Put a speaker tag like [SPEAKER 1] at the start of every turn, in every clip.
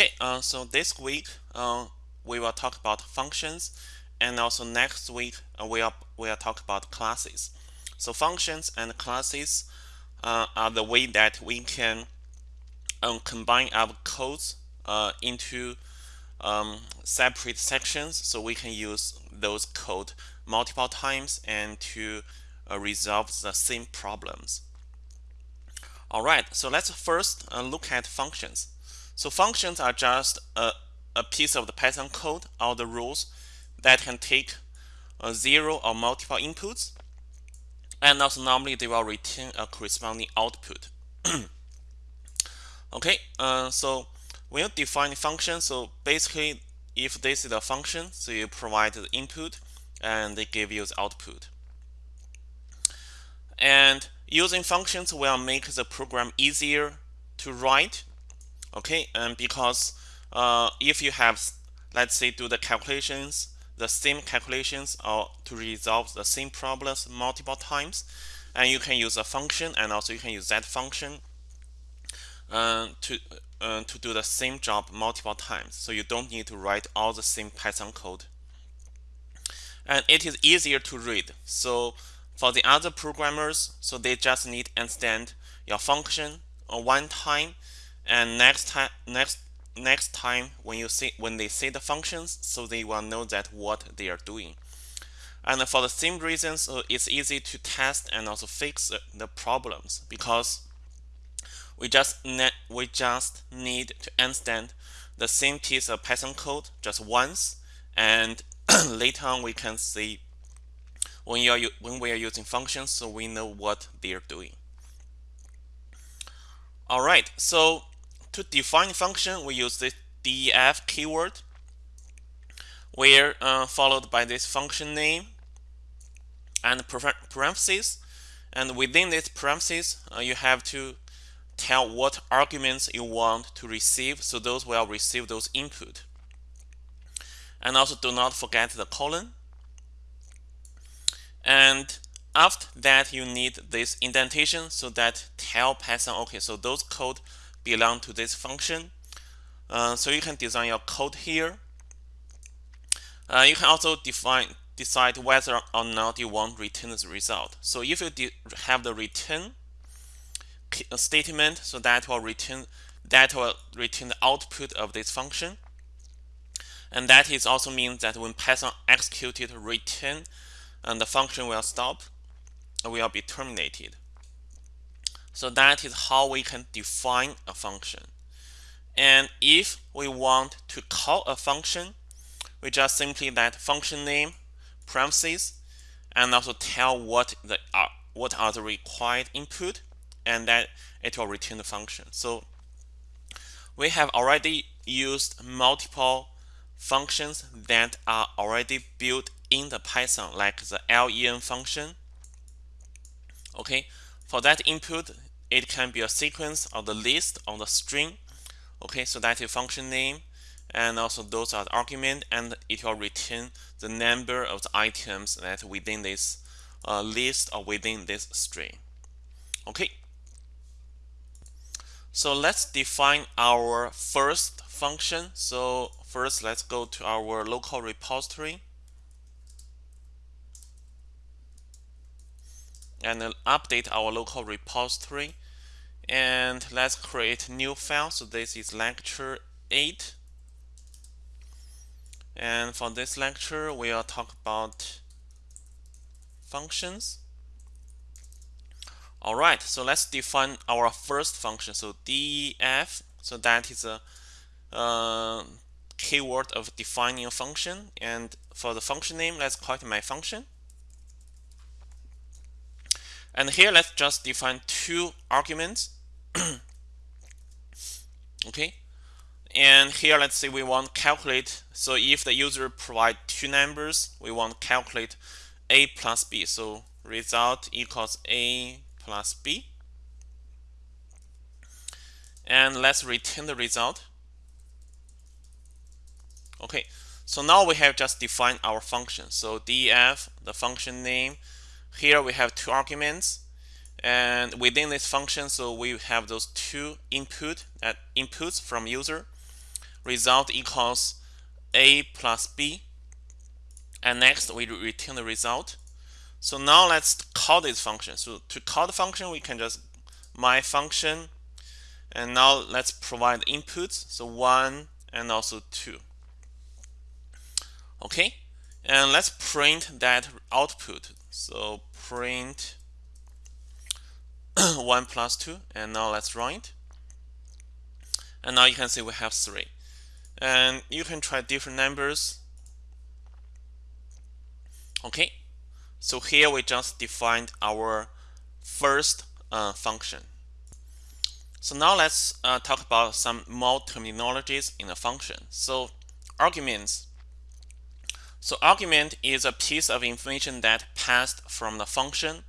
[SPEAKER 1] Okay, uh, so this week uh, we will talk about functions, and also next week uh, we will we will talk about classes. So functions and classes uh, are the way that we can um, combine our codes uh, into um, separate sections, so we can use those code multiple times and to uh, resolve the same problems. All right, so let's first look at functions. So functions are just a, a piece of the Python code or the rules that can take a zero or multiple inputs. And also normally they will return a corresponding output. okay, uh, so when you define a function, so basically if this is a function, so you provide the input and they give you the output. And Using functions will make the program easier to write. Okay, and because uh, if you have, let's say, do the calculations, the same calculations or to resolve the same problems multiple times, and you can use a function and also you can use that function uh, to uh, to do the same job multiple times. So you don't need to write all the same Python code. And it is easier to read. So for the other programmers, so they just need to understand your function one time, and next time next next time when you see when they see the functions, so they will know that what they are doing. And for the same reason, so it's easy to test and also fix the problems because we just we just need to understand the same piece of Python code just once, and later on we can see when you are when we are using functions so we know what they're doing all right so to define function we use the def keyword where uh, followed by this function name and parentheses. And within this parentheses uh, you have to tell what arguments you want to receive so those will receive those input. And also do not forget the colon. And after that, you need this indentation so that tell Python, okay, so those code belong to this function. Uh, so you can design your code here. Uh, you can also define decide whether or not you want return the result. So if you have the return statement, so that will return that will return the output of this function. And that is also means that when Python executed return and the function will stop, will be terminated. So that is how we can define a function. And if we want to call a function, we just simply that function name parentheses and also tell what the uh, what are the required input and that it will return the function. So we have already used multiple functions that are already built in the Python, like the len function. Okay, for that input, it can be a sequence of the list on the string. Okay, so that is function name, and also those are the argument, and it will return the number of the items that within this uh, list or within this string. Okay, so let's define our first function. So first, let's go to our local repository. And update our local repository. And let's create new file. So this is lecture 8 and for this lecture we'll talk about functions. Alright so let's define our first function. So def so that is a uh, keyword of defining a function. And for the function name let's call it my function and here, let's just define two arguments. okay. And here, let's say we want calculate. So if the user provide two numbers, we want calculate a plus b. So result equals a plus b. And let's return the result. Okay, so now we have just defined our function. So def, the function name, here we have two arguments and within this function so we have those two input uh, inputs from user result equals a plus b and next we return the result. So now let's call this function. So to call the function we can just my function and now let's provide inputs so 1 and also 2 okay? And let's print that output so print 1 plus 2 and now let's run it and now you can see we have 3 and you can try different numbers. Okay? So here we just defined our first uh, function. So now let's uh, talk about some more terminologies in a function. So arguments so argument is a piece of information that passed from the function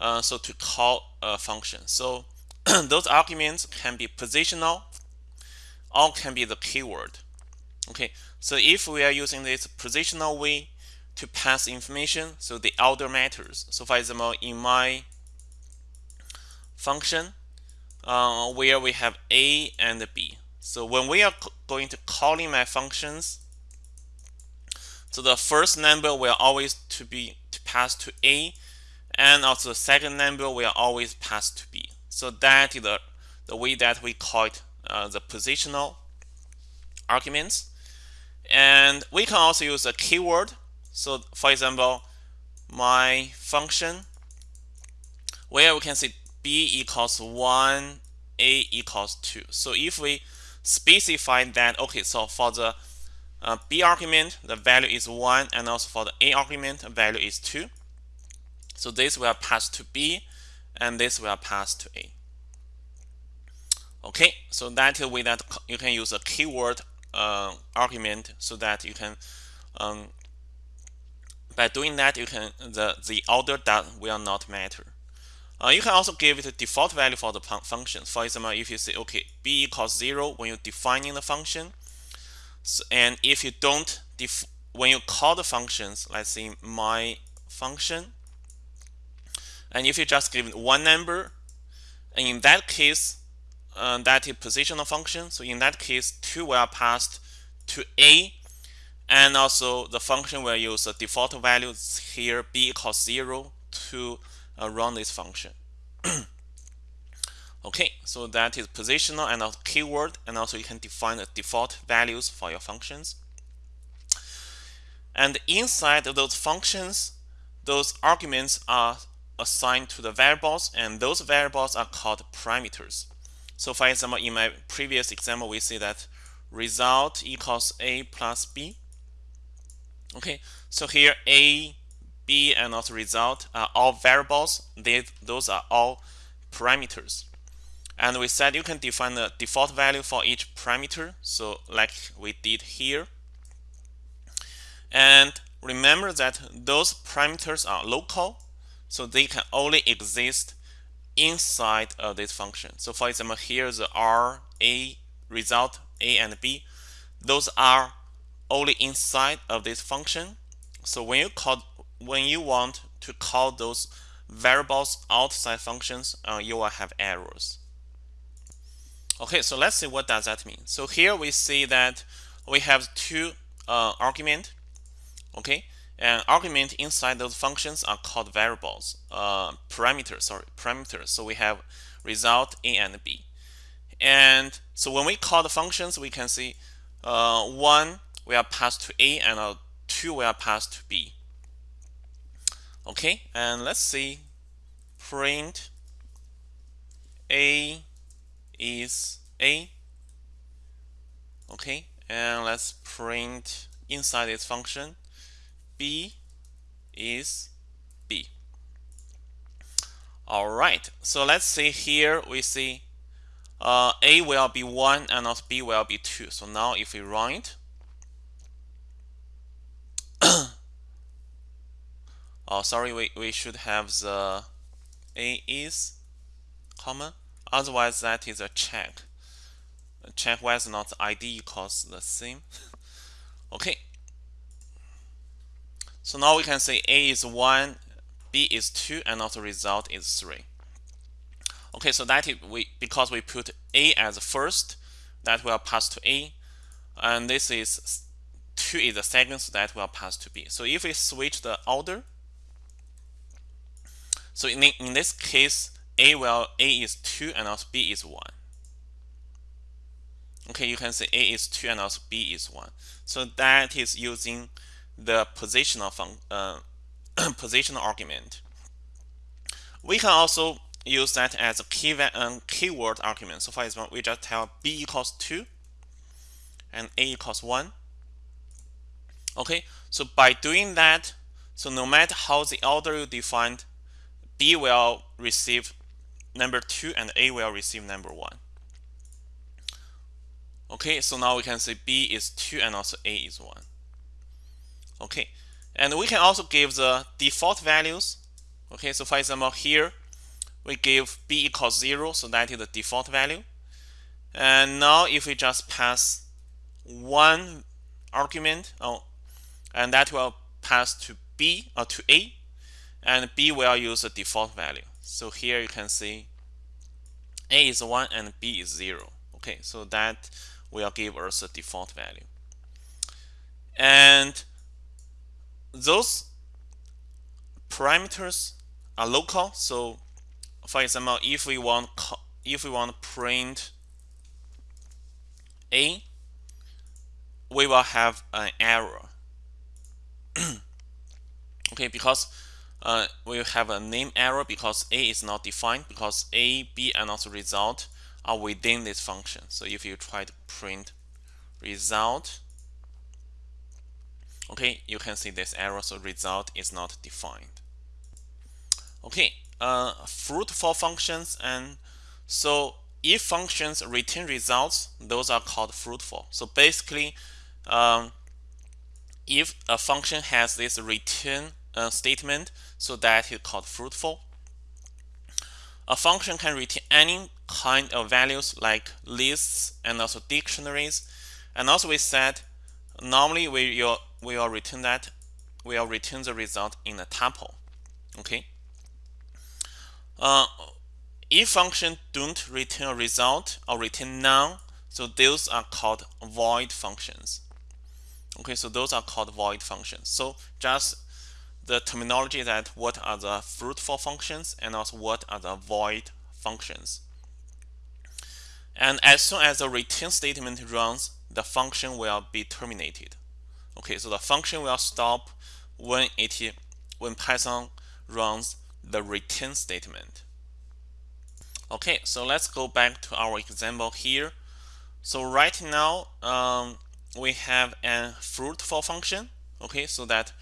[SPEAKER 1] uh, so to call a function. So those arguments can be positional or can be the keyword. Okay so if we are using this positional way to pass information so the order matters. So for example in my function uh, where we have a and b. So when we are going to calling my functions so the first number will always to be to pass to a and also the second number will always pass to b. So that is the, the way that we call it uh, the positional arguments. And we can also use a keyword. So for example my function where we can say b equals 1 a equals 2 so if we specify that okay so for the uh, b argument the value is 1 and also for the a argument the value is 2 so this will pass to b and this will pass to a. Okay so that is way that you can use a keyword uh, argument so that you can um, by doing that you can the the order that will not matter. Uh, you can also give it a default value for the function for example if you say okay b equals 0 when you're defining the function so, and if you don't when you call the functions let's say my function and if you just give one number and in that case uh, that is positional function. So in that case, 2 will pass to a and also the function will use the default values here b equals 0 to uh, run this function. okay, so that is positional and also keyword and also you can define the default values for your functions. And inside of those functions, those arguments are assigned to the variables and those variables are called parameters. So for example, in my previous example, we see that result equals a plus b. Okay, so here a, b, and also result are all variables. They, those are all parameters. And we said you can define the default value for each parameter. So like we did here. And remember that those parameters are local. So they can only exist inside of this function. So for example, here the R, A result, A and B, those are only inside of this function. So when you call when you want to call those variables outside functions, uh, you will have errors. Okay, so let's see what does that mean. So here we see that we have two uh, argument. Okay, and argument inside those functions are called variables, uh, parameters, sorry, parameters. So we have result A and B. And so when we call the functions, we can see uh, 1 we are passed to A and uh, 2 we are passed to B. Okay, and let's see print A is A. Okay, and let's print inside this function B is B. All right, so let's see here we see uh, A will be 1 and also B will be 2. So now if we run it, oh sorry, we, we should have the A is comma, otherwise that is a check. Check whether or not the ID equals the same. okay, so now we can say A is 1, B is 2, and also result is 3. Okay, so that is we because we put A as first, that will pass to A. and this is 2 is the second, so that will pass to B. So if we switch the order, so in, in this case, A will A is 2 and also B is 1. Okay, you can say A is 2 and also B is 1. So that is using the positional fun, uh, positional argument. We can also use that as a key um, keyword argument. So for example, we just tell B equals 2 and A equals 1. Okay, so by doing that, so no matter how the order you defined, B will receive number 2 and A will receive number 1. Okay, so now we can say B is 2 and also A is 1. Okay, and we can also give the default values. Okay, so for example, here we give B equals 0, so that is the default value. And now if we just pass one argument, oh, and that will pass to B or to A, and B will use the default value. So here you can see A is 1 and B is 0. Okay, so that will give us a default value. And those parameters are local. So for example, if we want if we want to print A, we will have an error. okay, because uh, we have a name error because A is not defined because A, B, and also result are within this function. So if you try to print result, okay, you can see this error. So result is not defined. Okay, uh, fruitful functions and so if functions return results, those are called fruitful. So basically, um, if a function has this return uh, statement, so that is called fruitful. A function can return any kind of values like lists and also dictionaries. And also we said normally we will, we will return that we will return the result in a tuple. Okay. Uh, if function don't return a result or return none, so those are called void functions. Okay, so those are called void functions. So just the terminology that what are the fruitful functions and also what are the void functions. And as soon as the return statement runs, the function will be terminated. Okay, so the function will stop when it when Python runs the return statement. Okay, so let's go back to our example here. So right now, um, we have a fruitful function. Okay, so that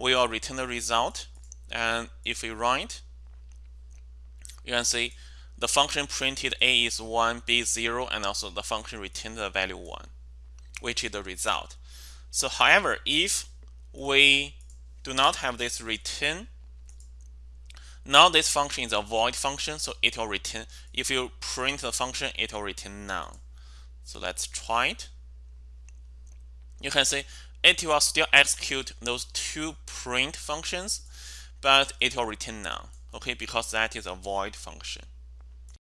[SPEAKER 1] will return the result. And if we run it, you can see the function printed a is 1, b is 0, and also the function returned the value 1, which is the result. So however, if we do not have this return, now this function is a void function, so it will return, if you print the function, it will return none. So let's try it. You can see it will still execute those two print functions, but it will return none, okay, because that is a void function.